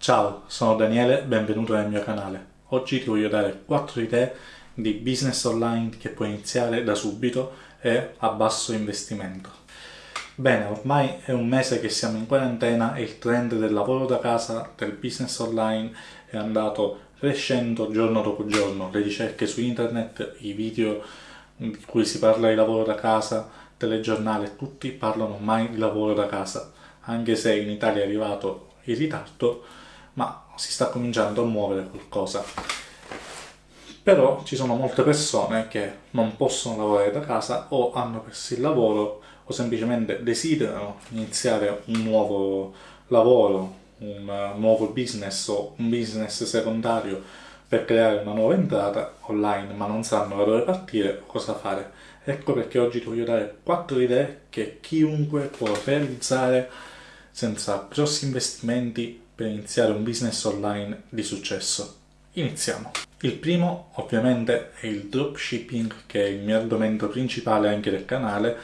Ciao, sono Daniele, benvenuto nel mio canale. Oggi ti voglio dare 4 idee di business online che puoi iniziare da subito e a basso investimento. Bene, ormai è un mese che siamo in quarantena e il trend del lavoro da casa, del business online è andato crescendo giorno dopo giorno. Le ricerche su internet, i video in cui si parla di lavoro da casa, telegiornale, tutti parlano ormai di lavoro da casa. Anche se in Italia è arrivato in ritardo, ma si sta cominciando a muovere qualcosa. Però ci sono molte persone che non possono lavorare da casa o hanno perso il lavoro o semplicemente desiderano iniziare un nuovo lavoro, un nuovo business o un business secondario per creare una nuova entrata online ma non sanno da dove partire o cosa fare. Ecco perché oggi ti voglio dare 4 idee che chiunque può realizzare senza grossi investimenti per iniziare un business online di successo. Iniziamo! Il primo ovviamente è il dropshipping che è il mio argomento principale anche del canale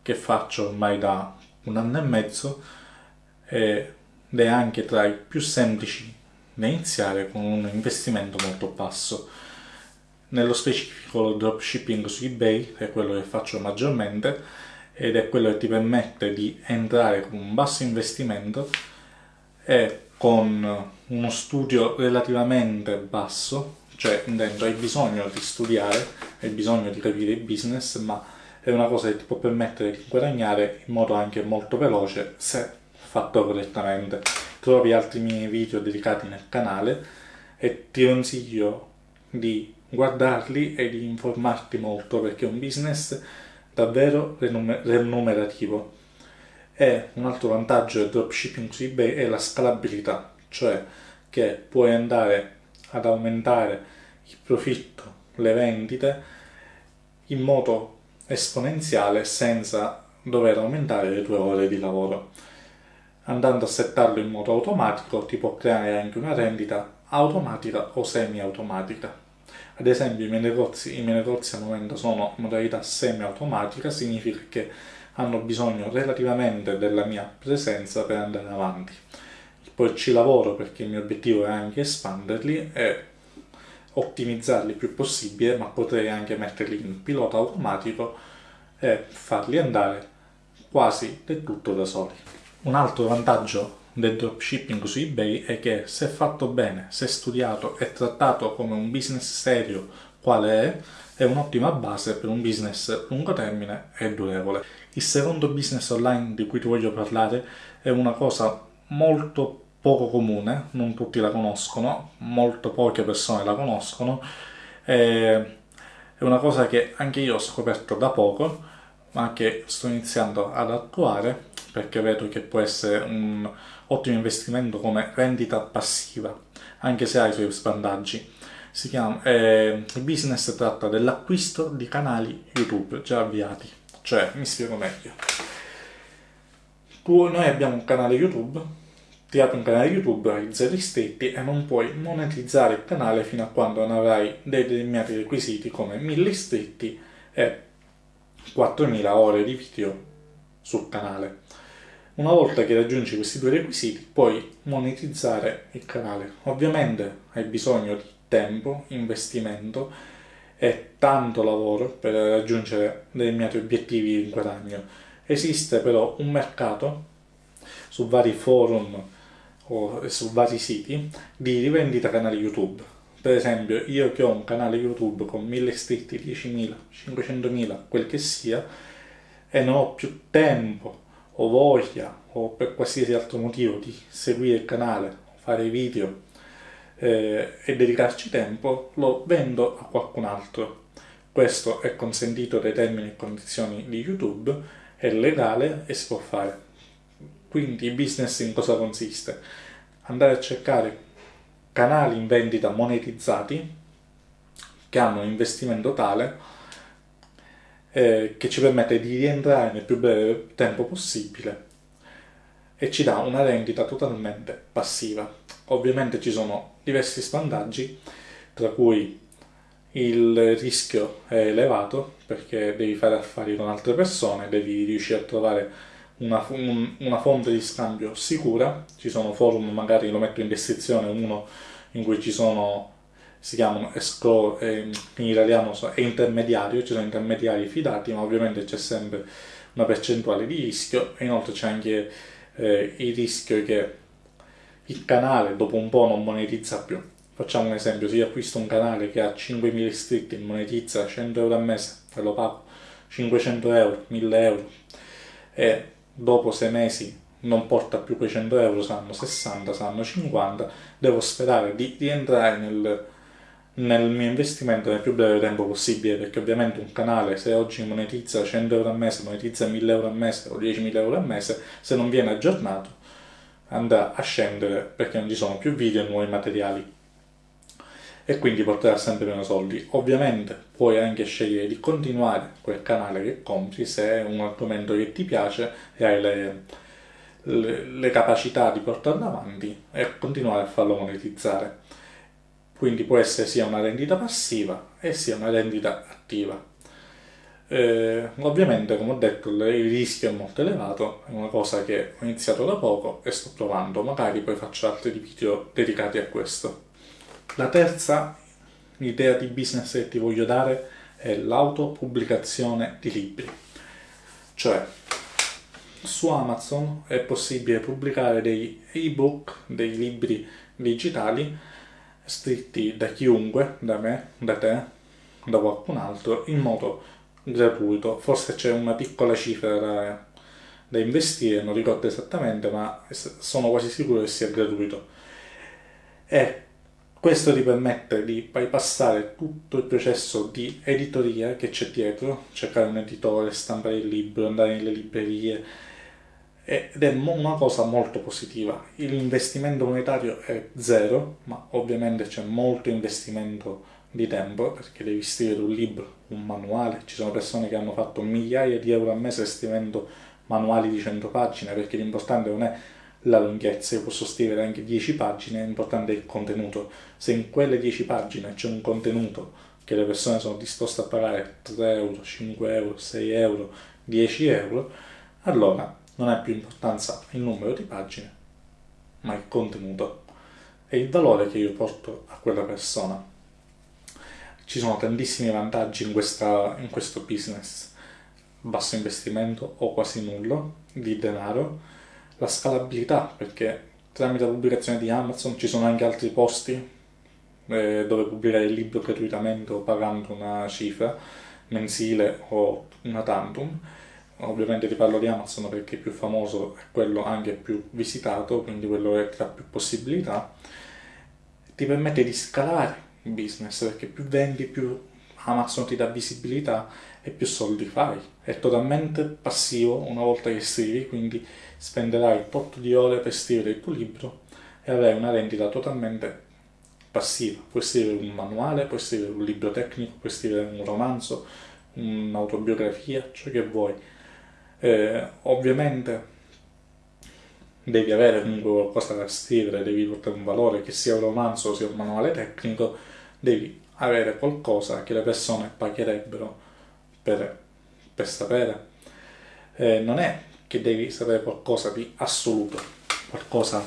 che faccio ormai da un anno e mezzo ed è anche tra i più semplici da iniziare con un investimento molto basso. Nello specifico lo dropshipping su eBay è quello che faccio maggiormente ed è quello che ti permette di entrare con un basso investimento e con uno studio relativamente basso, cioè intendo hai bisogno di studiare, hai bisogno di capire il business, ma è una cosa che ti può permettere di guadagnare in modo anche molto veloce se fatto correttamente. Trovi altri miei video dedicati nel canale e ti consiglio di guardarli e di informarti molto perché è un business davvero remunerativo e un altro vantaggio del dropshipping su eBay è la scalabilità, cioè che puoi andare ad aumentare il profitto, le vendite in modo esponenziale senza dover aumentare le tue ore di lavoro. Andando a settarlo in modo automatico ti può creare anche una rendita automatica o semi-automatica. Ad esempio i miei negozi, i miei negozi al momento sono in modalità semi-automatica, significa che hanno bisogno relativamente della mia presenza per andare avanti. Poi ci lavoro perché il mio obiettivo è anche espanderli e ottimizzarli il più possibile, ma potrei anche metterli in pilota automatico e farli andare quasi del tutto da soli. Un altro vantaggio del dropshipping su eBay è che se fatto bene, se studiato e trattato come un business serio quale è, è un'ottima base per un business lungo termine e durevole. Il secondo business online di cui ti voglio parlare è una cosa molto poco comune, non tutti la conoscono, molto poche persone la conoscono, è una cosa che anche io ho scoperto da poco, ma che sto iniziando ad attuare perché vedo che può essere un ottimo investimento come rendita passiva, anche se ha i suoi svantaggi chiama, eh, il business tratta dell'acquisto di canali YouTube già avviati. Cioè, mi spiego meglio. Tu, noi abbiamo un canale YouTube, ti apri un canale YouTube, hai zero iscritti e non puoi monetizzare il canale fino a quando non avrai dei determinati requisiti come 1000 iscritti e 4000 ore di video sul canale. Una volta che raggiungi questi due requisiti puoi monetizzare il canale. Ovviamente hai bisogno di tempo, investimento e tanto lavoro per raggiungere determinati obiettivi di guadagno. Esiste però un mercato su vari forum o su vari siti di rivendita canali YouTube. Per esempio, io che ho un canale YouTube con 1000 iscritti, 10.000, 500.000, quel che sia, e non ho più tempo o voglia o per qualsiasi altro motivo di seguire il canale, fare video eh, e dedicarci tempo, lo vendo a qualcun altro. Questo è consentito dai termini e condizioni di YouTube, è legale e si può fare. Quindi il business in cosa consiste? Andare a cercare canali in vendita monetizzati che hanno un investimento tale eh, che ci permette di rientrare nel più breve tempo possibile e ci dà una rendita totalmente passiva. Ovviamente ci sono diversi svantaggi, tra cui il rischio è elevato perché devi fare affari con altre persone, devi riuscire a trovare una, un, una fonte di scambio sicura, ci sono forum, magari lo metto in descrizione, uno in cui ci sono, si chiamano escro, eh, in italiano è intermediario, ci sono intermediari fidati, ma ovviamente c'è sempre una percentuale di rischio. E inoltre c'è anche eh, il rischio che il canale dopo un po' non monetizza più. Facciamo un esempio, se io acquisto un canale che ha 5.000 iscritti e monetizza 100 euro al mese e lo pago. 500 euro, 1000 euro. E dopo sei mesi non porta più quei 100 euro, saranno 60, saranno 50, devo sperare di rientrare nel, nel mio investimento nel più breve tempo possibile, perché ovviamente un canale se oggi monetizza 100 euro al mese, monetizza 1000 euro al mese o 10.000 euro al mese, se non viene aggiornato andrà a scendere perché non ci sono più video e nuovi materiali e quindi porterà sempre meno soldi. Ovviamente puoi anche scegliere di continuare quel canale che compri se è un argomento che ti piace e hai le, le, le capacità di portarlo avanti e continuare a farlo monetizzare. Quindi può essere sia una rendita passiva e sia una rendita attiva. Eh, ovviamente, come ho detto, il rischio è molto elevato, è una cosa che ho iniziato da poco e sto provando, magari poi faccio altri video dedicati a questo. La terza idea di business che ti voglio dare è l'autopubblicazione di libri. Cioè, su Amazon è possibile pubblicare dei ebook, dei libri digitali scritti da chiunque, da me, da te, da qualcun altro, in modo gratuito, forse c'è una piccola cifra da, da, investire, non ricordo esattamente, ma sono quasi sicuro che sia gratuito. E questo ti permette di bypassare tutto il processo di editoria che c'è dietro, cercare un editore, stampare il libro, andare nelle librerie, ed è una cosa molto positiva. L'investimento monetario è zero, ma ovviamente c'è molto investimento di tempo perché devi scrivere un libro, un manuale. Ci sono persone che hanno fatto migliaia di euro al mese scrivendo manuali di 100 pagine perché l'importante non è la lunghezza, io posso scrivere anche 10 pagine, l'importante è il contenuto. Se in quelle 10 pagine c'è un contenuto che le persone sono disposte a pagare 3 euro, 5 euro, 6 euro, 10 euro, allora non ha più importanza il numero di pagine, ma il contenuto e il valore che io porto a quella persona ci sono tantissimi vantaggi in, questa, in questo business, basso investimento o quasi nullo di denaro, la scalabilità perché tramite la pubblicazione di Amazon ci sono anche altri posti eh, dove pubblicare il libro gratuitamente o pagando una cifra mensile o una tantum. Ovviamente ti parlo di Amazon perché è più famoso e quello anche più visitato quindi quello che ha più possibilità. Ti permette di scalare business perché più vendi più Amazon ti dà visibilità e più soldi fai. È totalmente passivo una volta che scrivi, quindi spenderai tot di ore per scrivere il tuo libro e avrai una rendita totalmente passiva. Puoi scrivere un manuale, puoi scrivere un libro tecnico, puoi scrivere un romanzo, un'autobiografia, ciò che vuoi. Eh, ovviamente devi avere comunque qualcosa da scrivere, devi portare un valore, che sia un romanzo sia un manuale tecnico, devi avere qualcosa che le persone pagherebbero per, per sapere. Eh, non è che devi sapere qualcosa di assoluto, qualcosa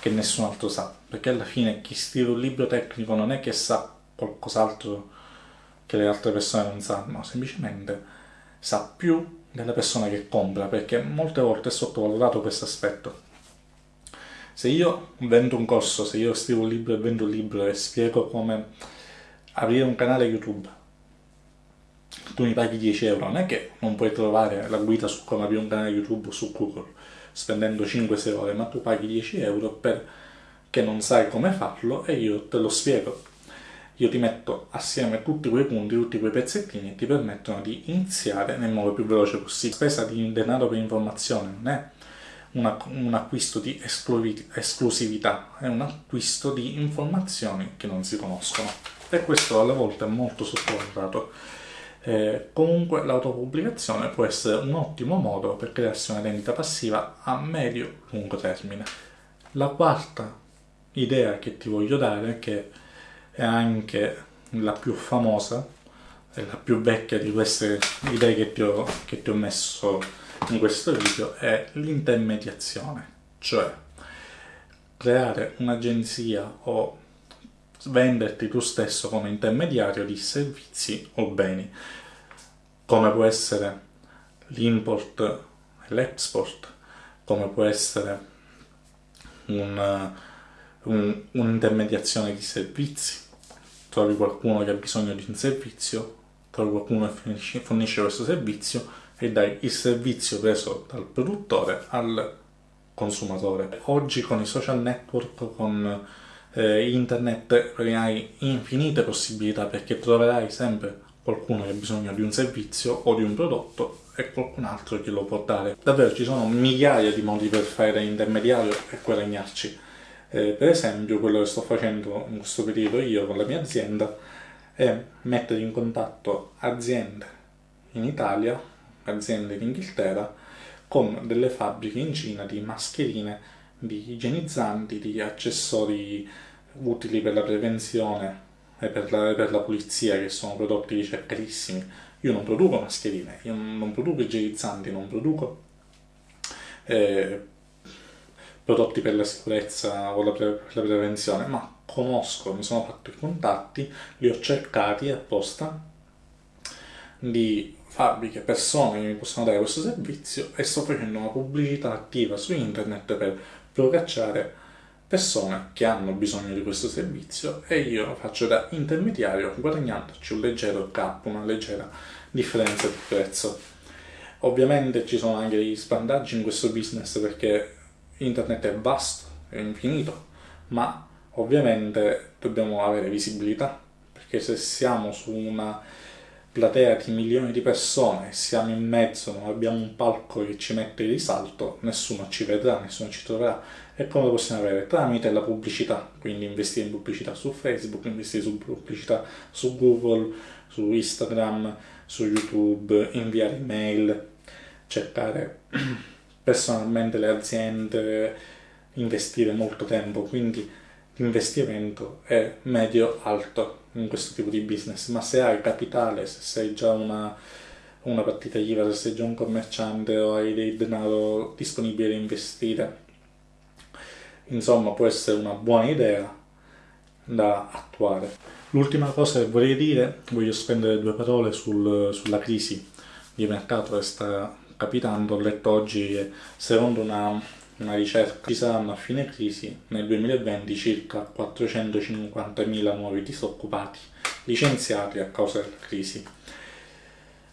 che nessun altro sa, perché alla fine chi scrive un libro tecnico non è che sa qualcos'altro che le altre persone non sanno, semplicemente sa più della persona che compra, perché molte volte è sottovalutato questo aspetto. Se io vendo un corso, se io scrivo un libro e vendo un libro e spiego come aprire un canale YouTube, tu mi paghi 10 euro, non è che non puoi trovare la guida su come aprire un canale YouTube su Google spendendo 5-6 ore, ma tu paghi 10 euro perché non sai come farlo e io te lo spiego. Io ti metto assieme tutti quei punti, tutti quei pezzettini e ti permettono di iniziare nel modo più veloce possibile. Spesa di denaro per informazione non è una, un acquisto di esclusività, è un acquisto di informazioni che non si conoscono e questo alle volte è molto sottovalutato. Eh, comunque l'autopubblicazione può essere un ottimo modo per crearsi una rendita passiva a medio-lungo termine. La quarta idea che ti voglio dare, che è anche la più famosa, è la più vecchia di queste idee che ti ho, che ti ho messo in questo video è l'intermediazione, cioè creare un'agenzia o venderti tu stesso come intermediario di servizi o beni, come può essere l'import e l'export, come può essere un, un, un'intermediazione di servizi. Trovi qualcuno che ha bisogno di un servizio, trovi qualcuno che fornisce questo servizio e dai il servizio preso dal produttore al consumatore. Oggi con i social network, con eh, internet, hai infinite possibilità perché troverai sempre qualcuno che ha bisogno di un servizio o di un prodotto e qualcun altro che lo può dare. Davvero ci sono migliaia di modi per fare intermediario e guadagnarci. Eh, per esempio quello che sto facendo in questo periodo io con la mia azienda è mettere in contatto aziende in Italia, aziende in Inghilterra, con delle fabbriche in Cina di mascherine, di igienizzanti, di accessori utili per la prevenzione e per la, per la pulizia, che sono prodotti ricercatissimi. Io non produco mascherine, io non produco igienizzanti, non produco eh, prodotti per la sicurezza o la, pre la prevenzione, ma conosco, mi sono fatto i contatti, li ho cercati apposta di fabbriche, persone che mi possono dare questo servizio e sto facendo una pubblicità attiva su internet per procacciare persone che hanno bisogno di questo servizio e io faccio da intermediario guadagnandoci un leggero cap, una leggera differenza di prezzo. Ovviamente ci sono anche degli svantaggi in questo business perché internet è vasto, è infinito, ma ovviamente dobbiamo avere visibilità perché se siamo su una platea di milioni di persone, siamo in mezzo, non abbiamo un palco che ci mette in risalto, nessuno ci vedrà, nessuno ci troverà. E come lo possiamo avere? Tramite la pubblicità, quindi investire in pubblicità su Facebook, investire su pubblicità su Google, su Instagram, su YouTube, inviare email, cercare personalmente le aziende, investire molto tempo, quindi l'investimento è medio-alto in questo tipo di business, ma se hai capitale, se sei già una, una partita IVA, se sei già un commerciante o hai del denaro disponibile da investire, insomma può essere una buona idea da attuare. L'ultima cosa che vorrei dire, voglio spendere due parole sul, sulla crisi di mercato che sta capitando. Ho letto oggi che secondo una una ricerca, ci saranno a fine crisi nel 2020 circa 450.000 nuovi disoccupati licenziati a causa della crisi.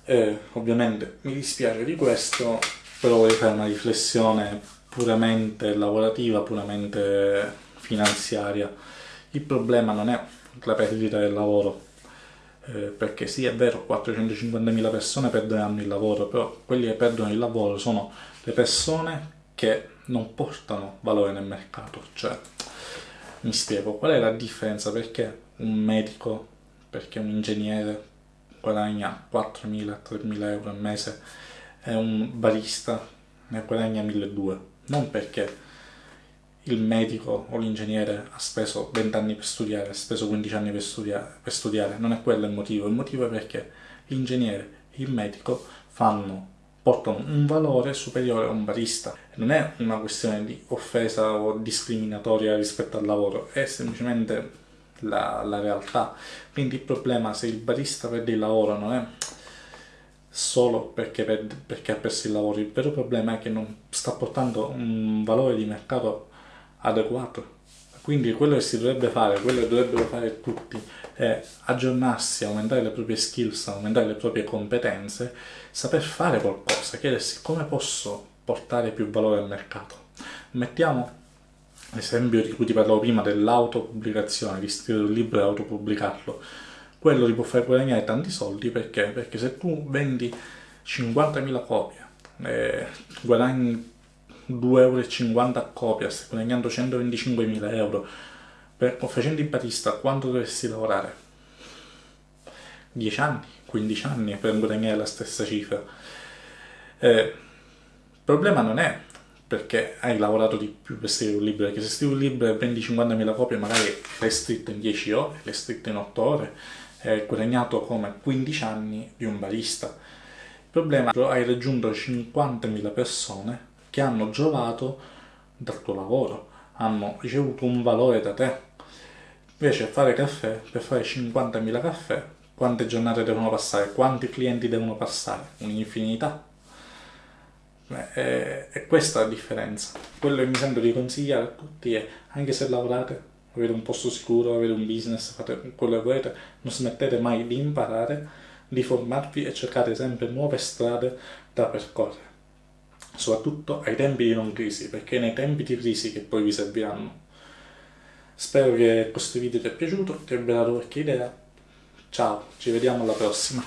Eh, ovviamente mi dispiace di questo, però vorrei fare una riflessione puramente lavorativa, puramente finanziaria. Il problema non è la perdita del lavoro, eh, perché sì è vero 450.000 persone perderanno il lavoro, però quelli che perdono il lavoro sono le persone che non portano valore nel mercato. Cioè, mi spiego, qual è la differenza? Perché un medico, perché un ingegnere guadagna 4.000-3.000 euro al mese e un barista ne guadagna 1.200? Non perché il medico o l'ingegnere ha speso 20 anni per studiare, ha speso 15 anni per studiare, per studiare, non è quello il motivo, il motivo è perché l'ingegnere e il medico fanno portano un valore superiore a un barista. Non è una questione di offesa o discriminatoria rispetto al lavoro, è semplicemente la, la realtà. Quindi il problema se il barista perde il lavoro non è solo perché, perde, perché ha perso il lavoro, il vero problema è che non sta portando un valore di mercato adeguato. Quindi quello che si dovrebbe fare, quello che dovrebbero fare tutti, è aggiornarsi, aumentare le proprie skills, aumentare le proprie competenze, saper fare qualcosa, chiedersi come posso portare più valore al mercato. Mettiamo l'esempio di cui ti parlavo prima dell'autopubblicazione, di scrivere un libro e autopubblicarlo. Quello ti può fare guadagnare tanti soldi perché? Perché se tu vendi 50.000 copie, eh, guadagni 2,50 euro a copia, stai guadagnando 125.000 euro, per, facendo il barista quanto dovresti lavorare? 10 anni, 15 anni per guadagnare la stessa cifra. Eh, il problema non è perché hai lavorato di più per scrivere un libro, perché se scrivi un libro e vendi 50.000 copie magari l'hai scritto in 10 ore, l'hai scritto in 8 ore, hai guadagnato come 15 anni di un barista. Il problema è che hai raggiunto 50.000 persone che hanno giovato dal tuo lavoro, hanno ricevuto un valore da te. Invece fare caffè, per fare 50.000 caffè, quante giornate devono passare? Quanti clienti devono passare? Un'infinità. È, è, questa la differenza. Quello che mi sento di consigliare a tutti è, anche se lavorate, avete un posto sicuro, avete un business, fate quello che volete, non smettete mai di imparare, di formarvi e cercate sempre nuove strade da percorrere soprattutto ai tempi di non crisi, perché è nei tempi di crisi che poi vi serviranno. Spero che questo video ti è piaciuto, ti abbia dato qualche idea. Ciao, ci vediamo alla prossima.